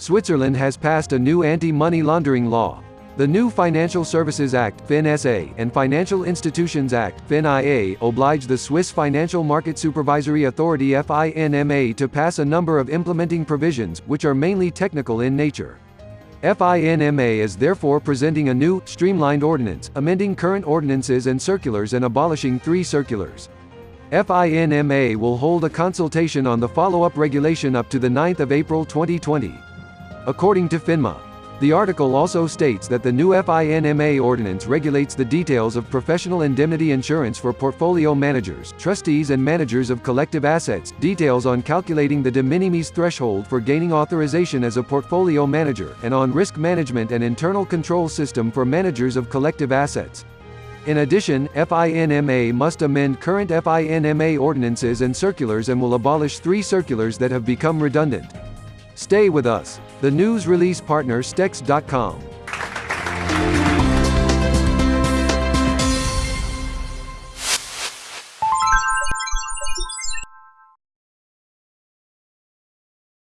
Switzerland has passed a new anti-money laundering law. The new Financial Services Act FinSA and Financial Institutions Act FinIA oblige the Swiss Financial Market Supervisory Authority FINMA to pass a number of implementing provisions, which are mainly technical in nature. FINMA is therefore presenting a new, streamlined ordinance, amending current ordinances and circulars and abolishing three circulars. FINMA will hold a consultation on the follow-up regulation up to the 9th of April 2020. According to FINMA, the article also states that the new FINMA ordinance regulates the details of professional indemnity insurance for portfolio managers, trustees and managers of collective assets, details on calculating the de minimis threshold for gaining authorization as a portfolio manager, and on risk management and internal control system for managers of collective assets. In addition, FINMA must amend current FINMA ordinances and circulars and will abolish three circulars that have become redundant. Stay with us. The news release partner Stex.com.